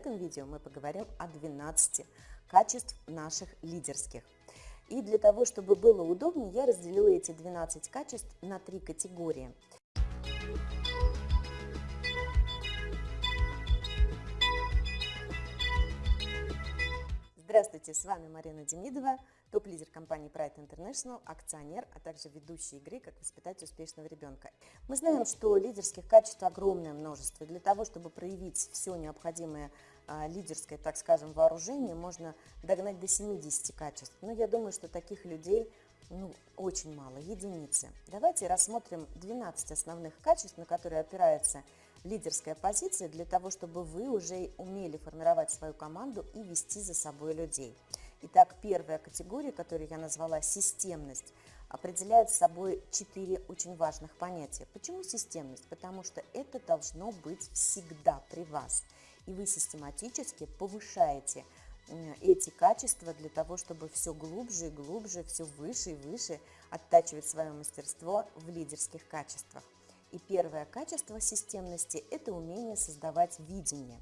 этом видео мы поговорим о 12 качеств наших лидерских. И для того, чтобы было удобнее, я разделила эти 12 качеств на три категории. Здравствуйте, с вами Марина Демидова, топ-лидер компании Pride International, акционер, а также ведущий игры «Как воспитать успешного ребенка». Мы знаем, что лидерских качеств огромное множество. Для того, чтобы проявить все необходимое а, лидерское, так скажем, вооружение, можно догнать до 70 качеств. Но я думаю, что таких людей ну, очень мало, единицы. Давайте рассмотрим 12 основных качеств, на которые опирается лидерская позиция для того, чтобы вы уже умели формировать свою команду и вести за собой людей. Итак, первая категория, которую я назвала системность, определяет собой четыре очень важных понятия. Почему системность? Потому что это должно быть всегда при вас. И вы систематически повышаете эти качества для того, чтобы все глубже и глубже, все выше и выше оттачивать свое мастерство в лидерских качествах. И первое качество системности – это умение создавать видение.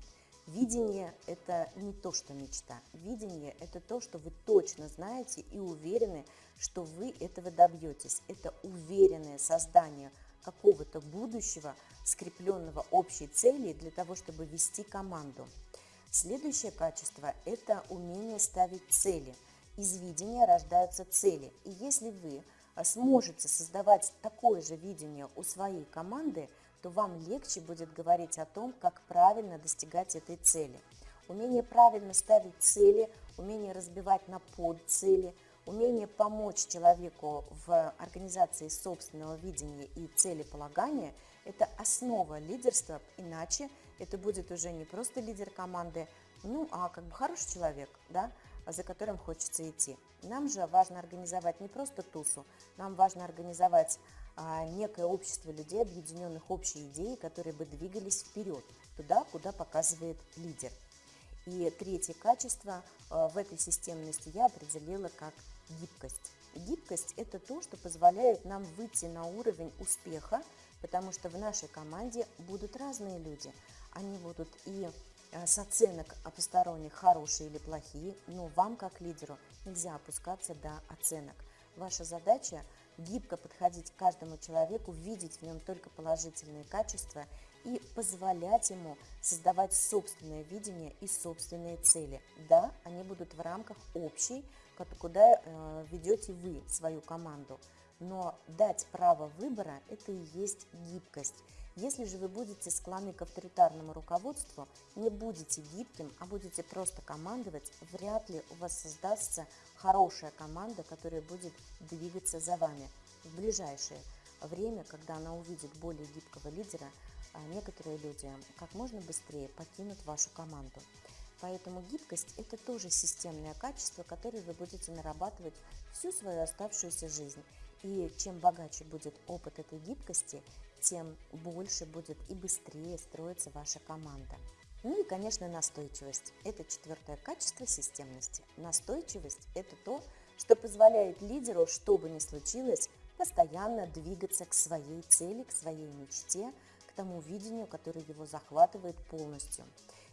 Видение – это не то, что мечта. Видение – это то, что вы точно знаете и уверены, что вы этого добьетесь. Это уверенное создание какого-то будущего, скрепленного общей целью для того, чтобы вести команду. Следующее качество – это умение ставить цели. Из видения рождаются цели. И если вы а, сможете создавать такое же видение у своей команды, то вам легче будет говорить о том, как правильно достигать этой цели. Умение правильно ставить цели, умение разбивать на подцели, умение помочь человеку в организации собственного видения и целеполагания – это основа лидерства, иначе это будет уже не просто лидер команды, ну, а как бы хороший человек, да, за которым хочется идти. Нам же важно организовать не просто тусу, нам важно организовать некое общество людей, объединенных общей идеей, которые бы двигались вперед, туда, куда показывает лидер. И третье качество а, в этой системности я определила как гибкость. Гибкость – это то, что позволяет нам выйти на уровень успеха, потому что в нашей команде будут разные люди. Они будут и Э, с оценок посторонних хорошие или плохие, но вам как лидеру нельзя опускаться до оценок. Ваша задача гибко подходить к каждому человеку, видеть в нем только положительные качества и позволять ему создавать собственное видение и собственные цели. Да, они будут в рамках общей, куда э, ведете вы свою команду, но дать право выбора – это и есть гибкость. Если же вы будете склонны к авторитарному руководству, не будете гибким, а будете просто командовать, вряд ли у вас создастся хорошая команда, которая будет двигаться за вами. В ближайшее время, когда она увидит более гибкого лидера, а некоторые люди как можно быстрее покинут вашу команду. Поэтому гибкость – это тоже системное качество, которое вы будете нарабатывать всю свою оставшуюся жизнь. И чем богаче будет опыт этой гибкости, тем больше будет и быстрее строиться ваша команда. Ну и, конечно, настойчивость. Это четвертое качество системности. Настойчивость – это то, что позволяет лидеру, что бы ни случилось, постоянно двигаться к своей цели, к своей мечте, к тому видению, которое его захватывает полностью.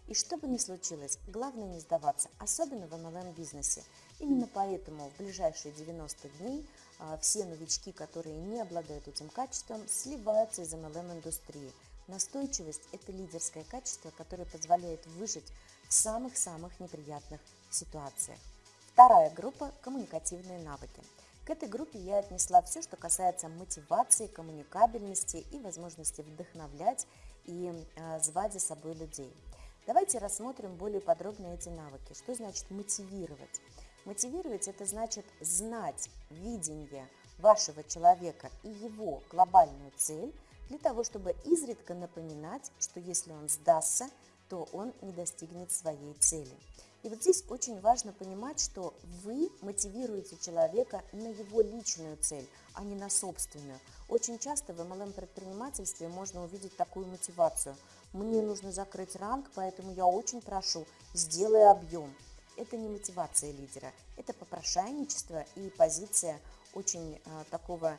И что бы ни случилось, главное не сдаваться, особенно в MLM-бизнесе. Именно поэтому в ближайшие 90 дней а, все новички, которые не обладают этим качеством, сливаются из MLM-индустрии. Настойчивость – это лидерское качество, которое позволяет выжить в самых-самых неприятных ситуациях. Вторая группа – коммуникативные навыки. К этой группе я отнесла все, что касается мотивации, коммуникабельности и возможности вдохновлять и э, звать за собой людей. Давайте рассмотрим более подробно эти навыки. Что значит мотивировать? Мотивировать – это значит знать видение вашего человека и его глобальную цель для того, чтобы изредка напоминать, что если он сдастся, то он не достигнет своей цели. И вот здесь очень важно понимать, что вы мотивируете человека на его личную цель, а не на собственную. Очень часто в MLM-предпринимательстве можно увидеть такую мотивацию. Мне нужно закрыть ранг, поэтому я очень прошу, сделай объем. Это не мотивация лидера, это попрошайничество и позиция очень а, такого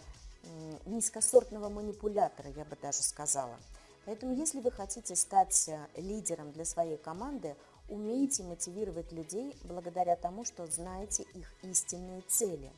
низкосортного манипулятора, я бы даже сказала. Поэтому если вы хотите стать э, лидером для своей команды, умейте мотивировать людей благодаря тому, что знаете их истинные цели.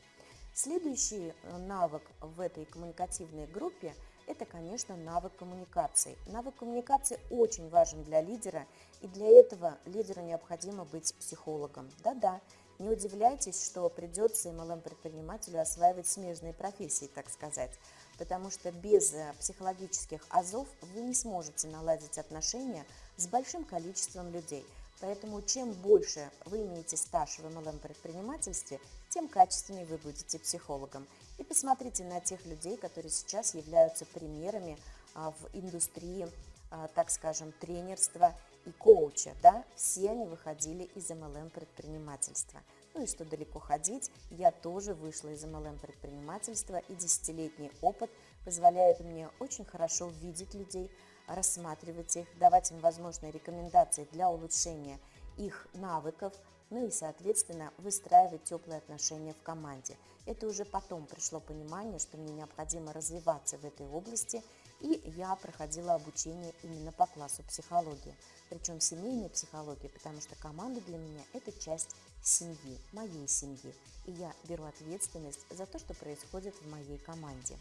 Следующий э, навык в этой коммуникативной группе – это, конечно, навык коммуникации. Навык коммуникации очень важен для лидера, и для этого лидеру необходимо быть психологом. Да-да, не удивляйтесь, что придется MLM-предпринимателю осваивать смежные профессии, так сказать потому что без э, психологических азов вы не сможете наладить отношения с большим количеством людей. Поэтому чем больше вы имеете стаж в MLM-предпринимательстве, тем качественнее вы будете психологом. И посмотрите на тех людей, которые сейчас являются примерами а, в индустрии, а, так скажем, тренерства и коуча. Да? Все они выходили из MLM-предпринимательства. Ну и что далеко ходить, я тоже вышла из MLM-предпринимательства, и десятилетний опыт позволяет мне очень хорошо видеть людей, рассматривать их, давать им возможные рекомендации для улучшения их навыков, ну и, соответственно, выстраивать теплые отношения в команде. Это уже потом пришло понимание, что мне необходимо развиваться в этой области, и я проходила обучение именно по классу психологии, причем семейной психологии, потому что команда для меня – это часть семьи, моей семьи, и я беру ответственность за то, что происходит в моей команде.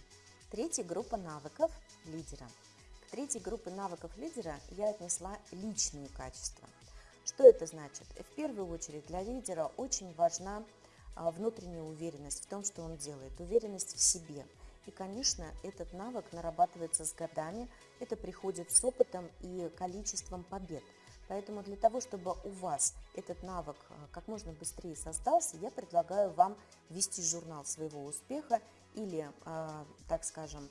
Третья группа навыков лидера. К третьей группе навыков лидера я отнесла личные качества. Что это значит? В первую очередь для лидера очень важна а, внутренняя уверенность в том, что он делает, уверенность в себе. И, конечно, этот навык нарабатывается с годами, это приходит с опытом и количеством побед – Поэтому для того, чтобы у вас этот навык э, как можно быстрее создался, я предлагаю вам вести журнал своего успеха или, э, так скажем,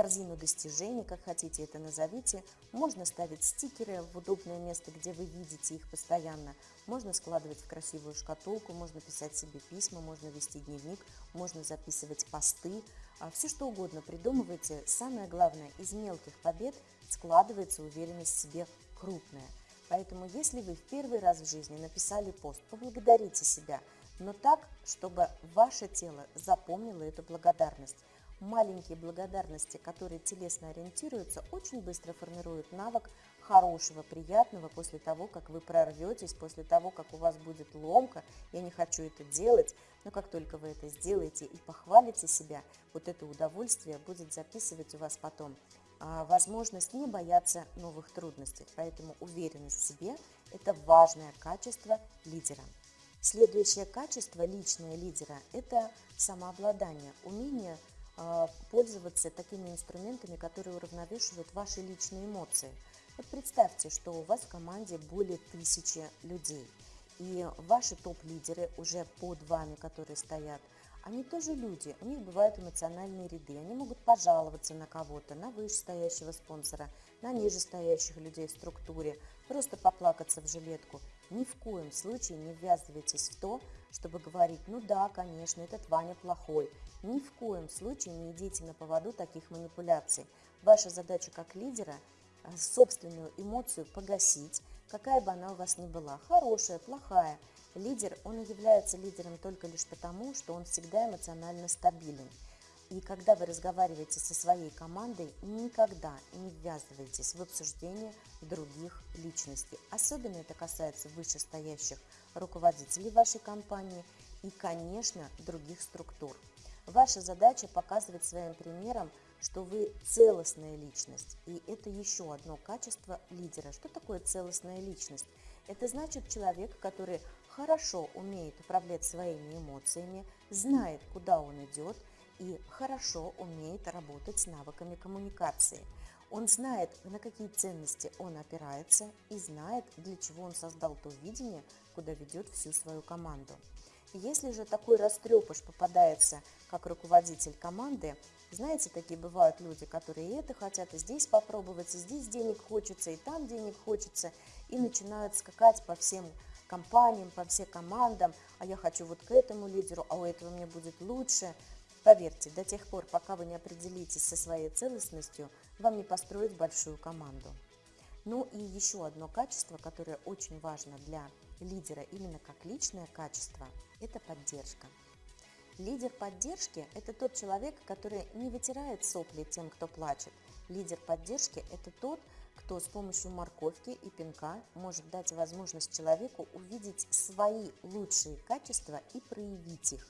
корзину достижений, как хотите это назовите. Можно ставить стикеры в удобное место, где вы видите их постоянно. Можно складывать в красивую шкатулку, можно писать себе письма, можно вести дневник, можно записывать посты. А Все что угодно придумывайте. Самое главное, из мелких побед складывается уверенность в себе крупная. Поэтому, если вы в первый раз в жизни написали пост, поблагодарите себя, но так, чтобы ваше тело запомнило эту благодарность. Маленькие благодарности, которые телесно ориентируются, очень быстро формируют навык хорошего, приятного после того, как вы прорветесь, после того, как у вас будет ломка. Я не хочу это делать, но как только вы это сделаете и похвалите себя, вот это удовольствие будет записывать у вас потом а, возможность не бояться новых трудностей. Поэтому уверенность в себе – это важное качество лидера. Следующее качество личное лидера – это самообладание, умение пользоваться такими инструментами, которые уравновешивают ваши личные эмоции. Вот представьте, что у вас в команде более тысячи людей, и ваши топ-лидеры уже под вами, которые стоят – они тоже люди, у них бывают эмоциональные ряды, они могут пожаловаться на кого-то, на вышестоящего спонсора, на нижестоящих людей в структуре, просто поплакаться в жилетку. Ни в коем случае не ввязывайтесь в то, чтобы говорить, ну да, конечно, этот Ваня плохой. Ни в коем случае не идите на поводу таких манипуляций. Ваша задача как лидера – собственную эмоцию погасить, какая бы она у вас ни была, хорошая, плохая – Лидер, он является лидером только лишь потому, что он всегда эмоционально стабилен. И когда вы разговариваете со своей командой, никогда не ввязывайтесь в обсуждение других личностей. Особенно это касается вышестоящих руководителей вашей компании и, конечно, других структур. Ваша задача показывать своим примером, что вы целостная личность. И это еще одно качество лидера. Что такое целостная личность? Это значит человек, который хорошо умеет управлять своими эмоциями, знает, куда он идет и хорошо умеет работать с навыками коммуникации. Он знает, на какие ценности он опирается и знает, для чего он создал то видение, куда ведет всю свою команду. Если же такой растрепыш попадается как руководитель команды, знаете, такие бывают люди, которые и это хотят, и здесь попробовать, и здесь денег хочется, и там денег хочется, и начинают скакать по всем компаниям, по всем командам, а я хочу вот к этому лидеру, а у этого мне будет лучше. Поверьте, до тех пор, пока вы не определитесь со своей целостностью, вам не построить большую команду. Ну и еще одно качество, которое очень важно для лидера именно как личное качество, это поддержка. Лидер поддержки – это тот человек, который не вытирает сопли тем, кто плачет, Лидер поддержки – это тот, кто с помощью морковки и пинка может дать возможность человеку увидеть свои лучшие качества и проявить их.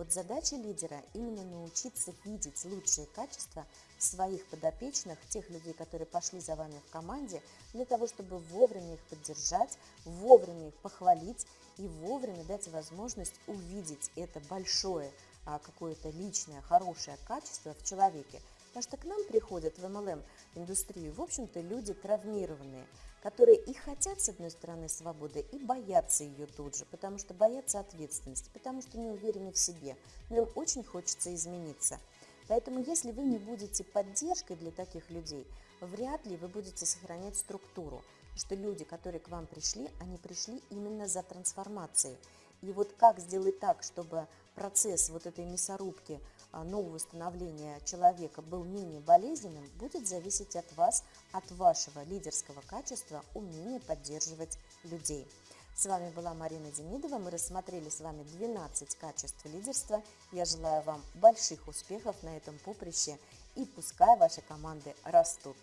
Вот задача лидера именно научиться видеть лучшие качества своих подопечных, тех людей, которые пошли за вами в команде, для того, чтобы вовремя их поддержать, вовремя их похвалить и вовремя дать возможность увидеть это большое а, какое-то личное, хорошее качество в человеке. Потому что к нам приходят в MLM-индустрию, в общем-то, люди травмированные, которые и хотят, с одной стороны, свободы, и боятся ее тут же, потому что боятся ответственности, потому что не уверены в себе, но им очень хочется измениться. Поэтому, если вы не будете поддержкой для таких людей, вряд ли вы будете сохранять структуру, что люди, которые к вам пришли, они пришли именно за трансформацией. И вот как сделать так, чтобы процесс вот этой мясорубки нового становления человека был менее болезненным, будет зависеть от вас, от вашего лидерского качества, умения поддерживать людей. С вами была Марина Демидова. Мы рассмотрели с вами 12 качеств лидерства. Я желаю вам больших успехов на этом поприще и пускай ваши команды растут.